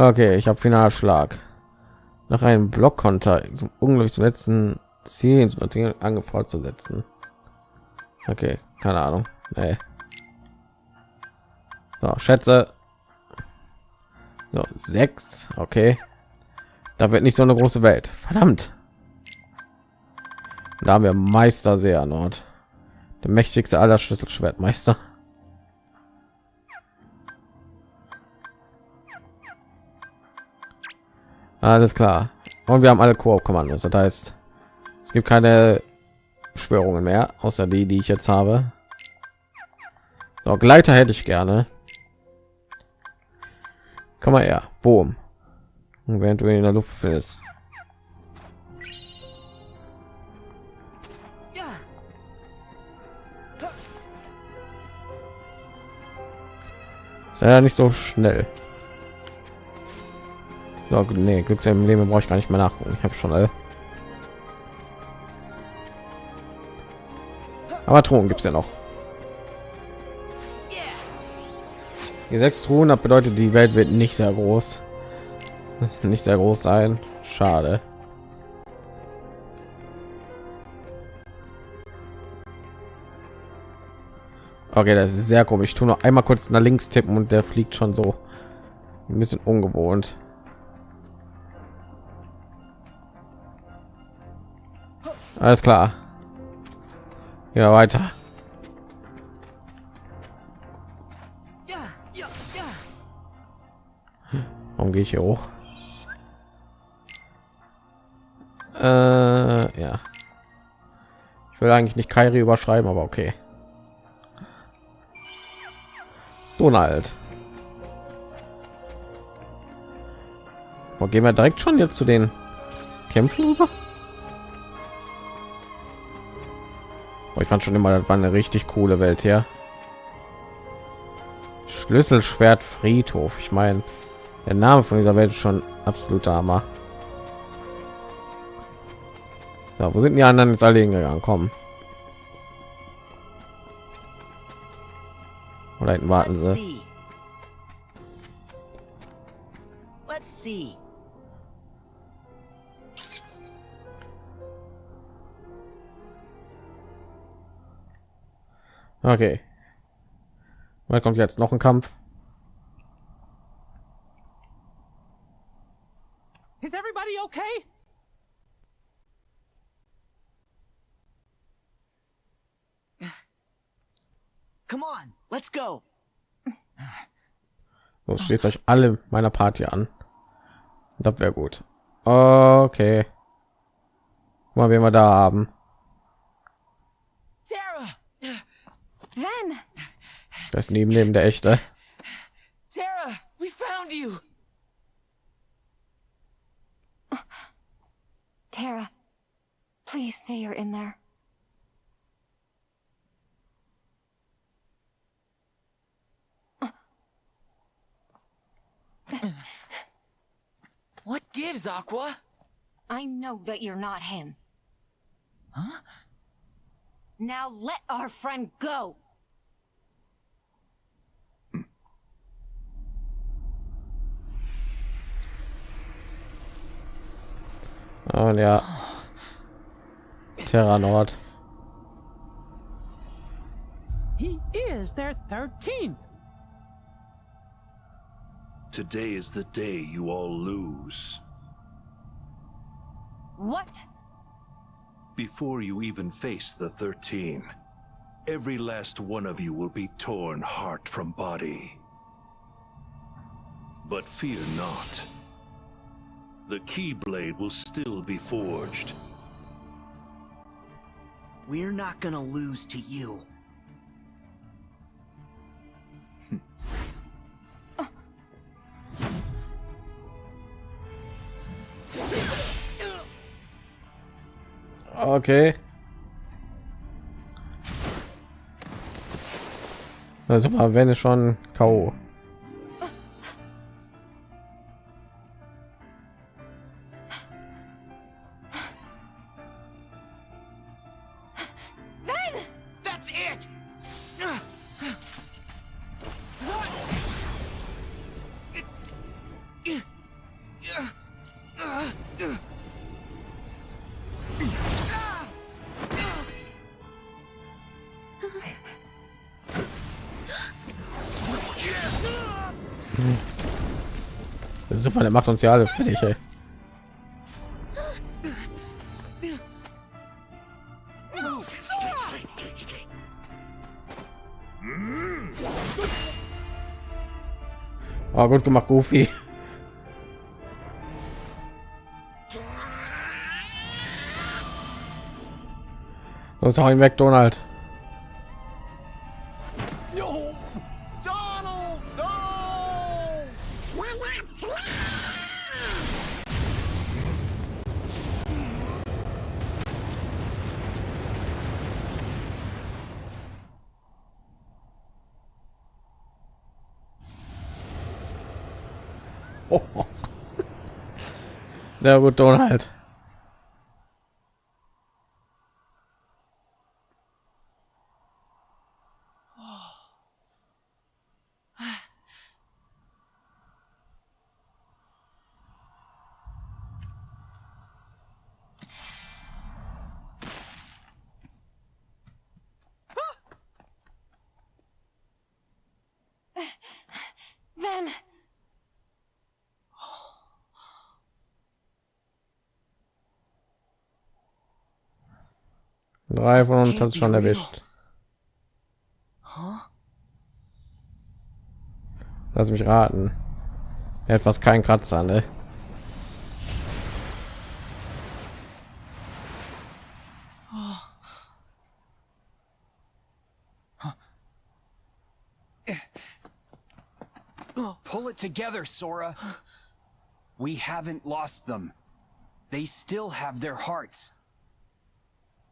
Okay, ich habe Finalschlag. Nach einem Blockkonter zum unglücklich zum letzten Ziel angefordert zu setzen. Okay, keine Ahnung. Nee. So, schätze. So, sechs. Okay. Da wird nicht so eine große Welt. Verdammt. Da haben wir Meister sehr Nord. Der mächtigste aller Schlüsselschwertmeister. Alles klar. Und wir haben alle Koop-Kommandos. Das heißt, es gibt keine Schwörungen mehr, außer die, die ich jetzt habe. So, Gleiter hätte ich gerne. Komm mal her. Boom. Und während du in der Luft. Ist ja nicht so schnell. So, nee, Leben brauche ich gar nicht mehr nachgucken. Ich habe schon alle. Aber Truhen gibt es ja noch. Die sechs Truhen, das bedeutet, die Welt wird nicht sehr groß. Nicht sehr groß sein. Schade. Okay, das ist sehr komisch. Ich tue noch einmal kurz nach links tippen und der fliegt schon so ein bisschen ungewohnt. Alles klar. Ja, weiter. Warum gehe ich hier hoch? Äh, ja. Ich will eigentlich nicht Kairi überschreiben, aber okay. Donald. Wo gehen wir direkt schon jetzt zu den Kämpfen rüber? Ich fand schon immer, das war eine richtig coole Welt hier. Schlüsselschwert Friedhof. Ich meine, der Name von dieser Welt ist schon absoluter Hammer. Ja, wo sind die anderen jetzt alle hingegangen? Kommen. Oder hinten warten sie. Let's see. Okay. Mal kommt jetzt noch ein Kampf. Is everybody okay? Come on, let's go. So steht euch alle meiner Party an. Das wäre gut. Okay. Mal, wen wir da haben. Ven! Das neben neben der echte. Sarah, we found you. Tara, please say you're in there. What gives, Aqua? I know that you're not him. Huh? Now let our friend go! Oh ja. Terra Nord. He is their 13th. Today is the day you all lose. What? Before you even face the 13, every last one of you will be torn heart from body. But fear not. The Keyblade will still be forged. We're not gonna lose to you. Okay. Also mal, wenn es schon K.O. Super, der macht uns ja alle fertig. Ey. Oh, gut gemacht, Goofy. Los, hau ihn weg, Donald. Sehr gut, Donald. Drei von uns hat es schon erwischt. Lass mich raten. Etwas kein Kratzer, ne? Pull it together, Sora. We haven't lost them. They still have their hearts.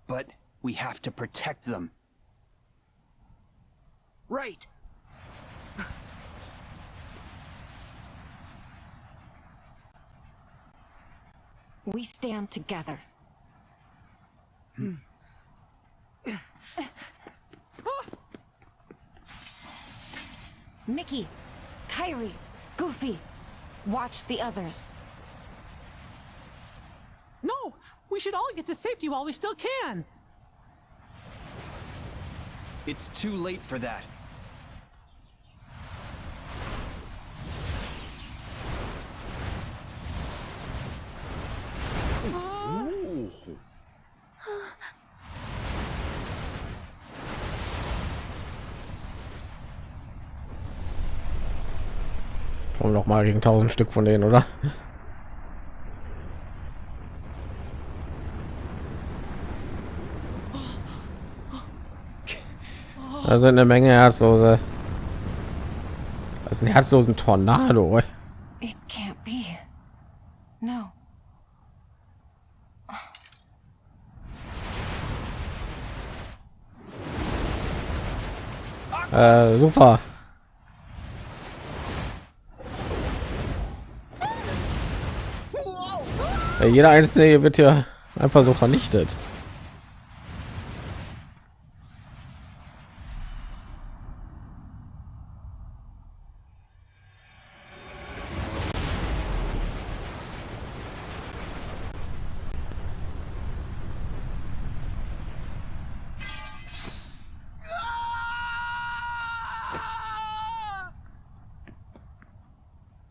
But we have to protect them. Right. we stand together. Mickey, Kyrie, Goofy, watch the others. No, we should all get to safety while we still can. It's too late for that. Komm noch mal gegen 1000 Stück von denen, oder? Da sind eine Menge Herzlose. Das ist ein herzlosen Tornado. It can't be. No. Äh, super. Ja, jeder einzelne hier wird ja einfach so vernichtet.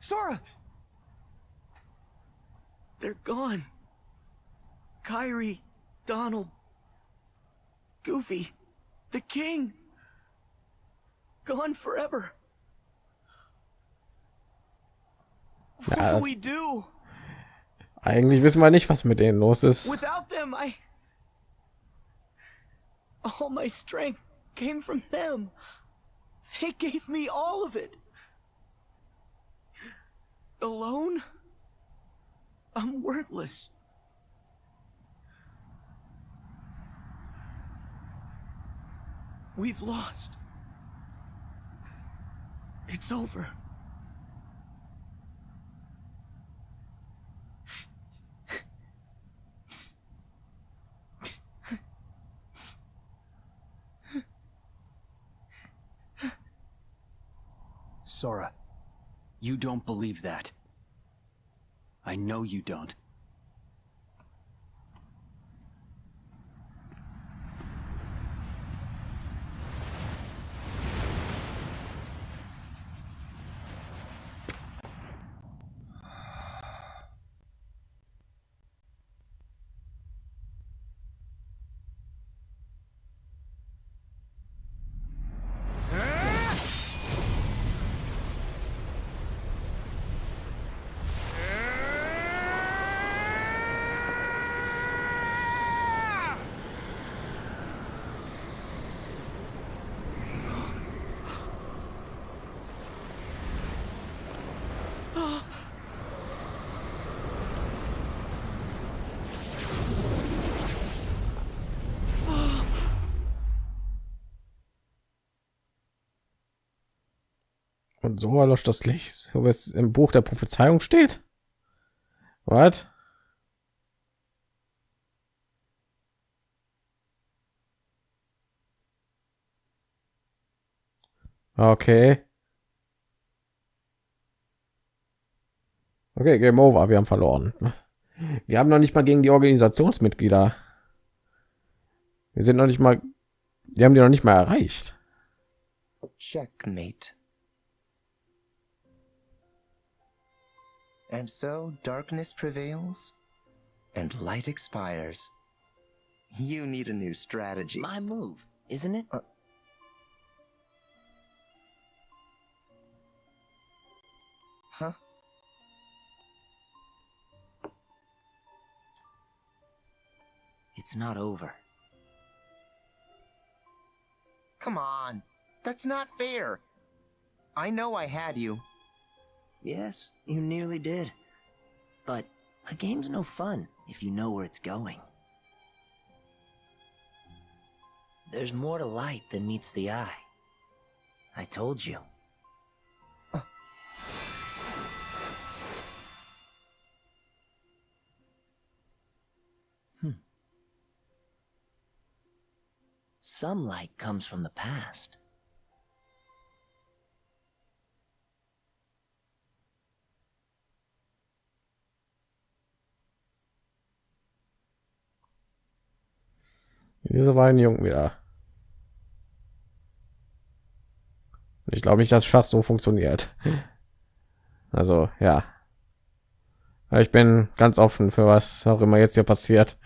Sora! They're gone. Kyrie, Donald, Goofy, the king. Gone forever. What Ja. do we do? Eigentlich wissen wir nicht, was mit denen los ist. Without them, I. All my strength came from them. They gave me all of it. Alone? I'm worthless. We've lost. It's over. Sora, you don't believe that. I know you don't. So erlöscht das Licht, so wie es im Buch der Prophezeiung steht. Was? Okay. Okay, Game Over. Wir haben verloren. Wir haben noch nicht mal gegen die Organisationsmitglieder. Wir sind noch nicht mal. Die haben die noch nicht mal erreicht. Checkmate. And so darkness prevails, and light expires. You need a new strategy. My move, isn't it? Uh, Huh? It's not over. Come on. That's not fair. I know I had you. Yes, you nearly did. But a game's no fun if you know where it's going. There's more to light than meets the eye. I told you. Hmm. Some light comes from the past. Diese beiden Jungen wieder. Ich glaube nicht, dass Schach so funktioniert. Also ja. Ich bin ganz offen für was auch immer jetzt hier passiert.